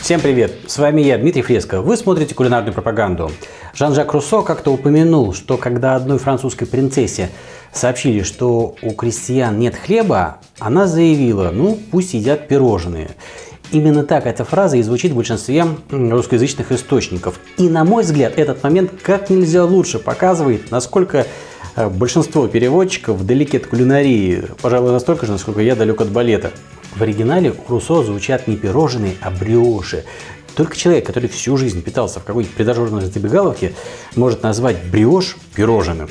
Всем привет! С вами я, Дмитрий Фреско. Вы смотрите кулинарную пропаганду. Жан-Жак Руссо как-то упомянул, что когда одной французской принцессе сообщили, что у крестьян нет хлеба, она заявила, ну пусть едят пирожные. Именно так эта фраза и звучит в большинстве русскоязычных источников. И на мой взгляд, этот момент как нельзя лучше показывает, насколько э, большинство переводчиков далеки от кулинарии, пожалуй, настолько же, насколько я далек от балета. В оригинале у Руссо звучат не пирожные, а бриоши. Только человек, который всю жизнь питался в какой-нибудь придорожной забегаловке, может назвать бриош пирожным.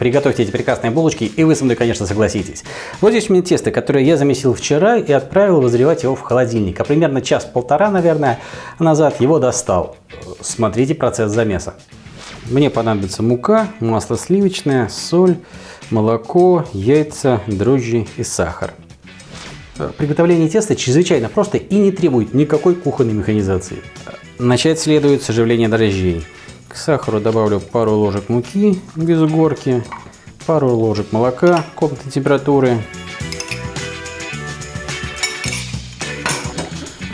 Приготовьте эти прекрасные булочки, и вы со мной, конечно, согласитесь. Вот здесь у меня тесто, которое я замесил вчера и отправил возревать его в холодильник. А примерно час-полтора, наверное, назад его достал. Смотрите процесс замеса. Мне понадобится мука, масло сливочное, соль, молоко, яйца, дрожжи и сахар. Приготовление теста чрезвычайно просто и не требует никакой кухонной механизации. Начать следует с оживления дрожжей. К сахару добавлю пару ложек муки без горки, пару ложек молока комнатной температуры.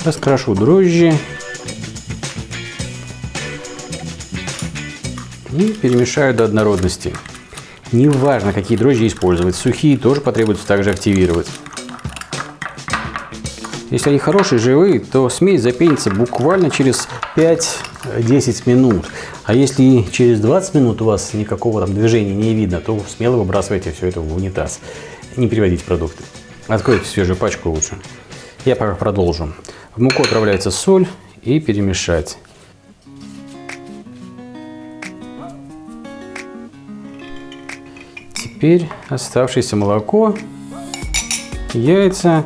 Раскрошу дрожжи. И перемешаю до однородности. Неважно, какие дрожжи использовать, сухие тоже потребуется также активировать. Если они хорошие, живые, то смесь запенится буквально через 5-10 минут. А если через 20 минут у вас никакого там движения не видно, то смело выбрасывайте все это в унитаз. Не переводите продукты. Откройте свежую пачку лучше. Я пока продолжу. В муку отправляется соль и перемешать. Теперь оставшееся молоко, яйца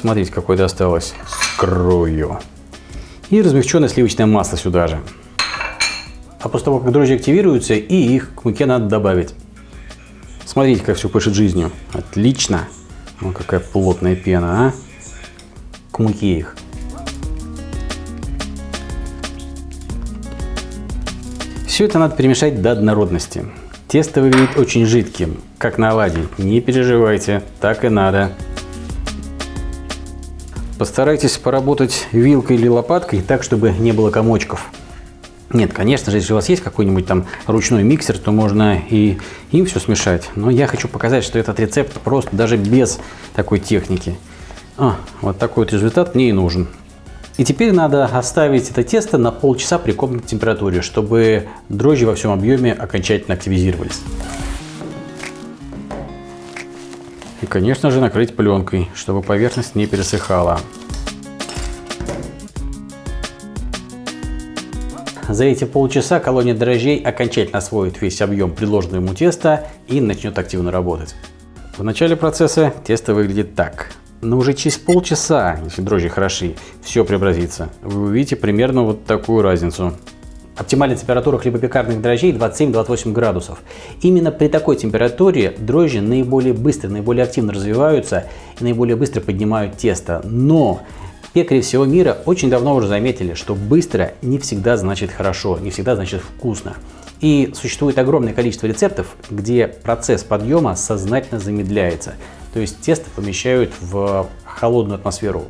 Смотрите, какое досталось крою. И размягченное сливочное масло сюда же. А после того, как дрожжи активируются, и их к муке надо добавить. Смотрите, как все пышет жизнью. Отлично. Ну, какая плотная пена, а? К муке их. Все это надо перемешать до однородности. Тесто выглядит очень жидким, как на оладьи. Не переживайте, так и надо. Постарайтесь поработать вилкой или лопаткой так, чтобы не было комочков. Нет, конечно же, если у вас есть какой-нибудь там ручной миксер, то можно и им все смешать. Но я хочу показать, что этот рецепт просто даже без такой техники. А, вот такой вот результат мне и нужен. И теперь надо оставить это тесто на полчаса при комнатной температуре, чтобы дрожжи во всем объеме окончательно активизировались. И, конечно же, накрыть пленкой, чтобы поверхность не пересыхала. За эти полчаса колония дрожжей окончательно освоит весь объем предложенного ему теста и начнет активно работать. В начале процесса тесто выглядит так. Но уже через полчаса, если дрожжи хороши, все преобразится. Вы увидите примерно вот такую разницу. Оптимальная температура хлебопекарных дрожжей 27-28 градусов. Именно при такой температуре дрожжи наиболее быстро, наиболее активно развиваются и наиболее быстро поднимают тесто. Но пекари всего мира очень давно уже заметили, что быстро не всегда значит хорошо, не всегда значит вкусно. И существует огромное количество рецептов, где процесс подъема сознательно замедляется. То есть тесто помещают в холодную атмосферу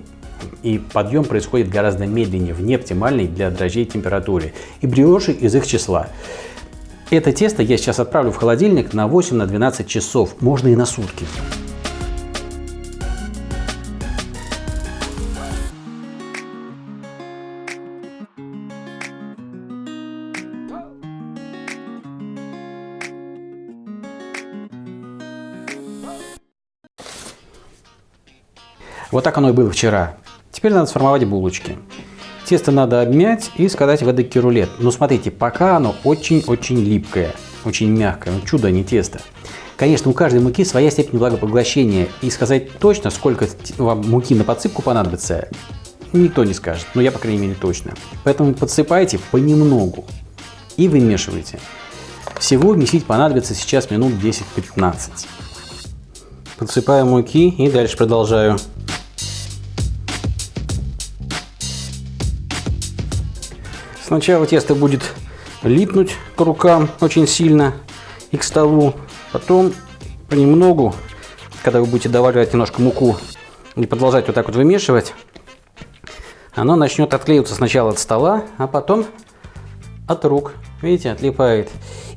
и подъем происходит гораздо медленнее, в неоптимальной для дрожжей температуре. И бриоши из их числа. Это тесто я сейчас отправлю в холодильник на 8-12 на часов, можно и на сутки. Вот так оно и было вчера. Теперь надо сформовать булочки. Тесто надо обмять и скатать в эдакий рулет. Но смотрите, пока оно очень-очень липкое, очень мягкое. Ну, чудо, а не тесто. Конечно, у каждой муки своя степень влагопоглощения. И сказать точно, сколько вам муки на подсыпку понадобится, никто не скажет. Но я, по крайней мере, точно. Поэтому подсыпайте понемногу и вымешивайте. Всего месить понадобится сейчас минут 10-15. Подсыпаю муки и дальше продолжаю. Сначала тесто будет липнуть к рукам очень сильно и к столу. Потом понемногу, когда вы будете добавлять немножко муку и продолжать вот так вот вымешивать, оно начнет отклеиваться сначала от стола, а потом от рук. Видите, отлипает.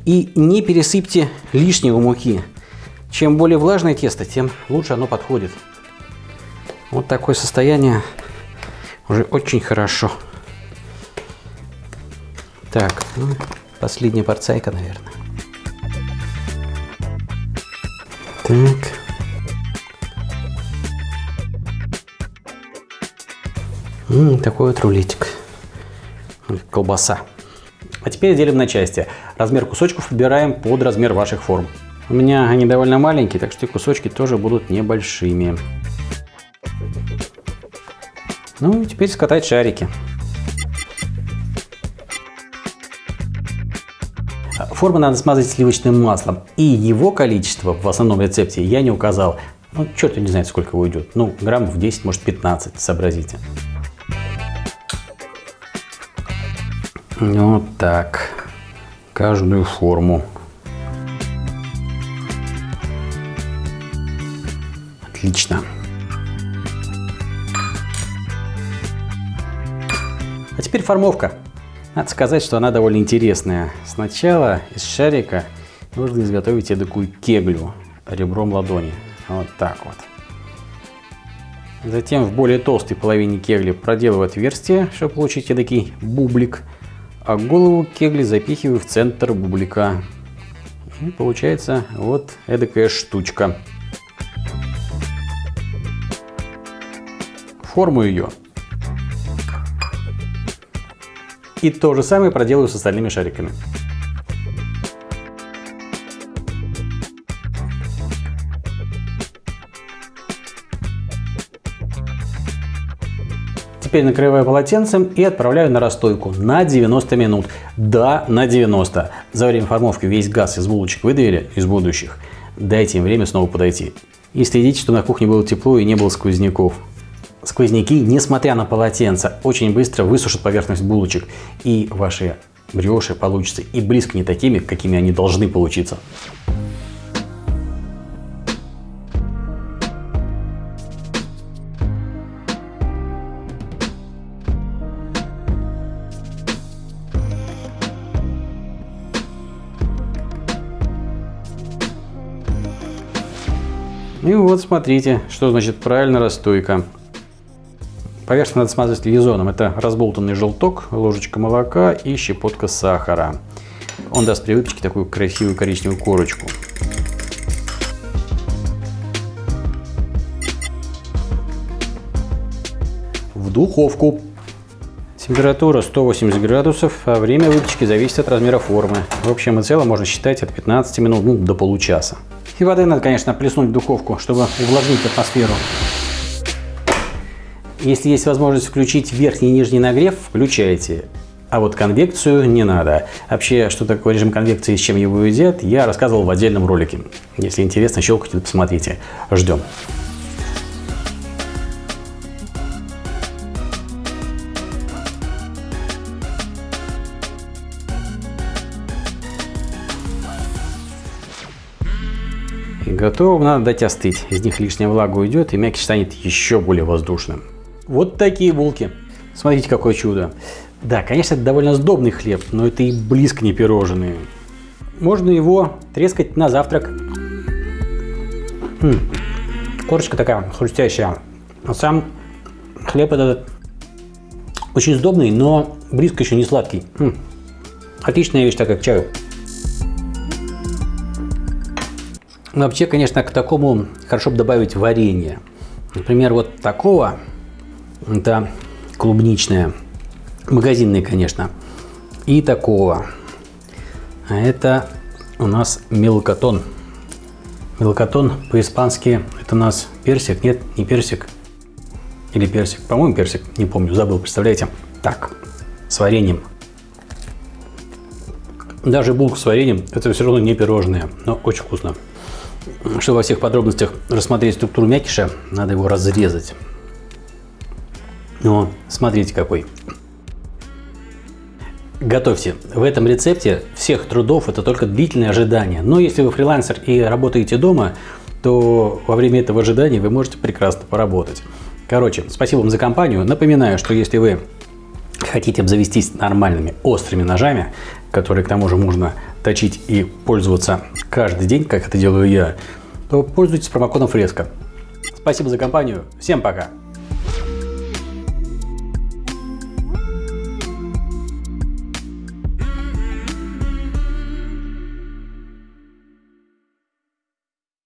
И не пересыпьте лишнего муки. Чем более влажное тесто, тем лучше оно подходит. Вот такое состояние уже очень хорошо. Так, ну, последняя порцайка, наверное. Так. М такой вот рулетик. Колбаса. А теперь делим на части. Размер кусочков выбираем под размер ваших форм. У меня они довольно маленькие, так что кусочки тоже будут небольшими. Ну и теперь скатать шарики. Форму надо смазать сливочным маслом. И его количество в основном рецепте я не указал. Ну, черт не знает, сколько уйдет. Ну, граммов 10, может 15, сообразите. Вот так. Каждую форму. Отлично. А теперь формовка. Надо сказать, что она довольно интересная. Сначала из шарика нужно изготовить такую кеглю ребром ладони. Вот так вот. Затем в более толстой половине кегли проделываю отверстие, чтобы получить эдакий бублик а голову кегли запихиваю в центр бублика. И получается вот эдакая штучка. Форму ее. И то же самое проделаю с остальными шариками. Теперь накрываю полотенцем и отправляю на расстойку на 90 минут. Да, на 90. За время формовки весь газ из булочек выдавили, из будущих. Дайте им время снова подойти. И следите, что на кухне было тепло и не было сквозняков. Сквозняки, несмотря на полотенце, очень быстро высушат поверхность булочек. И ваши бреши получатся и близко не такими, какими они должны получиться. И вот смотрите, что значит правильно расстойка. Поверхность надо смазать лизоном. Это разболтанный желток, ложечка молока и щепотка сахара. Он даст при выпечке такую красивую коричневую корочку. В духовку. Температура 180 градусов, а время выпечки зависит от размера формы. В общем и целом можно считать от 15 минут ну, до получаса. И воды надо, конечно, плеснуть в духовку, чтобы увлажнить атмосферу. Если есть возможность включить верхний и нижний нагрев, включайте. А вот конвекцию не надо. Вообще, что такое режим конвекции и с чем его едят, я рассказывал в отдельном ролике. Если интересно, щелкайте, посмотрите. Ждем. Готово, надо дать остыть. Из них лишняя влага уйдет и мякиш станет еще более воздушным. Вот такие булки. Смотрите, какое чудо. Да, конечно, это довольно сдобный хлеб, но это и близко не пирожные. Можно его трескать на завтрак. М -м, корочка такая хрустящая. А сам хлеб этот очень сдобный, но близко еще не сладкий. М отличная вещь, так как чаю. Но вообще, конечно, к такому хорошо бы добавить варенье. Например, вот такого, это клубничное, магазинное, конечно, и такого. А это у нас мелкотон. Мелкотон по-испански это у нас персик, нет, не персик. Или персик, по-моему персик, не помню, забыл, представляете. Так, с вареньем. Даже булка с вареньем, это все равно не пирожное, но очень вкусно. Чтобы во всех подробностях рассмотреть структуру мякиша, надо его разрезать. Но смотрите какой. Готовьте. В этом рецепте всех трудов это только длительное ожидание. Но если вы фрилансер и работаете дома, то во время этого ожидания вы можете прекрасно поработать. Короче, спасибо вам за компанию. Напоминаю, что если вы хотите обзавестись нормальными острыми ножами, которые к тому же можно точить и пользоваться каждый день, как это делаю я, то пользуйтесь промокодом Фреско. Спасибо за компанию. Всем пока.